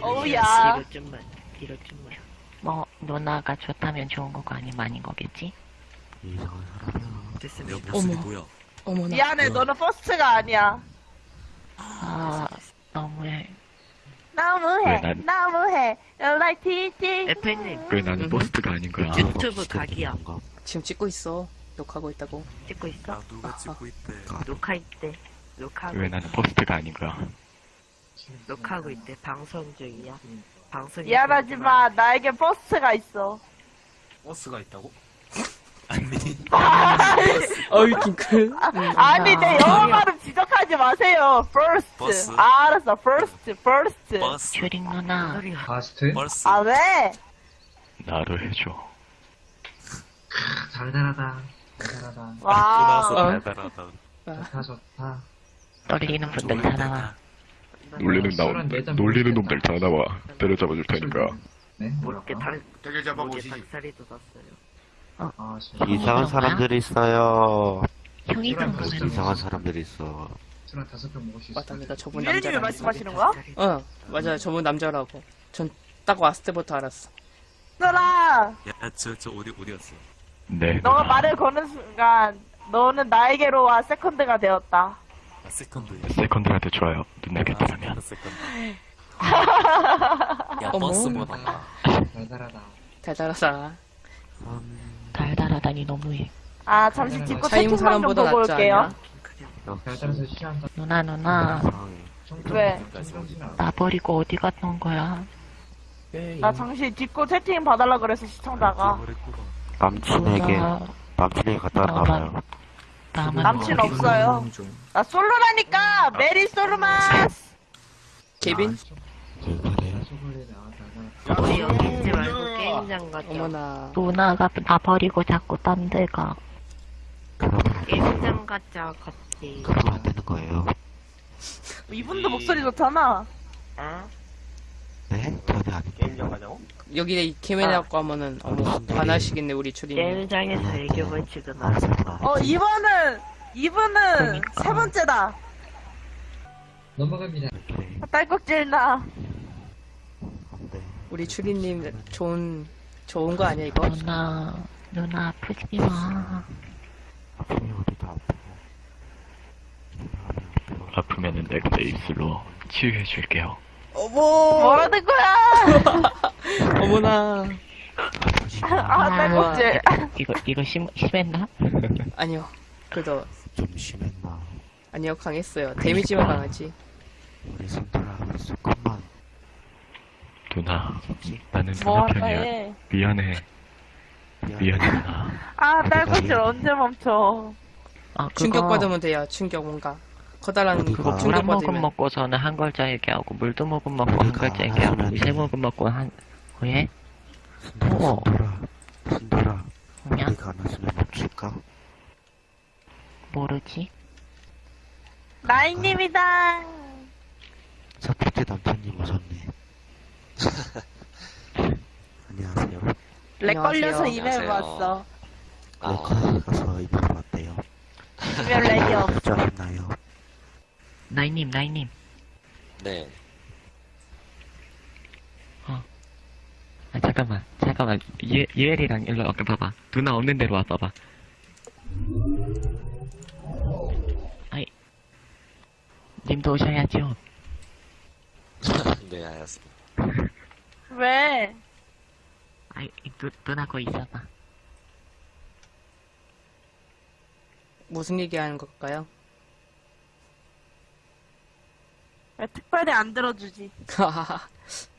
어우야. 뒤로 좀만. 뭐 누나가 좋다면 좋은 거고 아니면 아닌 거겠지? 이상한 사람이야. 됐습니다. 어머. 뭐야? 어머나. 미안해, 너는 first가 아니야. 아 너무해. 너무해, 왜 난- 너무해. Like TT. 에페님, 왜 나는 음. first가 아닌 거야? 유튜브 각이야. 지금 찍고 있어. 녹화하고 있다고. 찍고 있어? 누가 찍고 있대. 녹화 있대. 녹화하고, 왜 나는 first가 아닌 거야? 녹화하고 있대. 방송 중이야. 방송 미안하지만 나에게 first가 있어. first가 있다고? 아니, 어이 킹크. 음. 아니 내 영어 지적 하지 마세요. First. First. 아, 알았어. First, first. First, 슈링 누나. First? First. 아 왜? 나도 해줘. 달달하다. 달달하다. 와. 어. 달달하다. 좋다, 좋다. 떨리는 분들 다 나와. 놀리는 술은 나 내장 놀리는. 놈들 다 나와. 때려잡아 줄 테니까. 네? 모르게 뭐라고? 달, 되게 잡아 모르게 보시지. 돋았어요. 아, 진짜. 이상한 사람들이 있어요. 형이 보면 이상한 사람들이 있어. 술한 다섯 병 먹을 수 있어. 맞다, 내가 저분 유현님이 남자라고. 말씀하시는 거야? 어, 맞아요. 저분 남자라고. 전 딱 왔을 때부터 알았어. 누나, 야, 저, 저 어디, 어디 갔어? 네. 너가. 말을 거는 순간 너는 나에게로 와 세컨드가 되었다. 아, 세컨드. 세컨드한테 좋아요. 누나 아, 괜찮으면. 세컨드. 야, 어머. 버스보다. 달달하다. 달달하다. 음, 달달하다니 너무해. 아 잠시 짚고 차임 채팅방 좀 사람보다 보고 낫지 올게요. 않냐? 달달해서 취한다. 누나 누나 이상해. 왜? 나 버리고 어디 갔던 거야? 나 잠시 짚고 채팅 봐달라 그래서 시청자가 남친에게, 누나 남친에게 갖다 놔봐요. 나만 남친. 없어요. 나 솔로라니까 Merry 솔로마스. 케빈? 아, 여기 말고 게임장 가자. 어머나. 누나가 나 버리고 자꾸 딴 데 가. 게임장 가자, 같이. 그러면 안 되는 거예요. 이분도 목소리 좋잖아. 어? 네? 전혀 아닌데. 여기에 이 케빈이라고 하면은, 어머, 반하시겠네, 우리 추리님. 게임장에서 애교 벌칙은 안 알았어. 어 이번은 이분은 그러니까. 세 번째다. 넘어갑니다. 오케이. 딸꾹질 나. 안 돼. 우리 추리님 좋은, 좋은 거 아니야, 이거? 누나 누나 아프지 마. 아프면 아프고. 아프면은 내가 내 입술로 치유해 줄게요. 어머! 뭐라는 거야? 어머나. 아 딸꾹질. 이거 이거 심 심했나? 아니요. 그래도, 좀 심했나? 아니요, 강했어요. 데미지만 강하지. 우리 손들아, 조금만. 누나, 나는 누나 편이야. 해. 미안해. 미안해 누나. 아 딸꾹질 언제 멈춰? 아 그거 충격받으면 돼요, 충격 뭔가. 커다란? 그거 물 한 모금 충격받으면. 먹고서는 한 글자 얘기하고 물두 모금 먹고 한 글자 얘기하고 하면은- 세 모금 먹고 한 왜? 순돌아, 어머. 순돌아, 순돌아. 그냥 우리가 안 왔으면 멈출까? 모르지. 나인님이다. 첫 번째 남편님 오셨네. 안녕하세요. 렉 걸려서 안녕하세요. 이메일 왔어. 레커에 가서 이별 왔대요. 이메일 렉이 없어. 나이님 나이님. 네. 아 잠깐만 잠깐만 예 예엘이랑 일로 와봐 봐봐. 누나 없는 데로 와 봐봐. 아이 님도 오셔야죠. 네, 알았습니다. 왜? 아이 누, 누나 거기 있어봐. 무슨 얘기하는 걸까요? 왜 특별히 안 들어주지?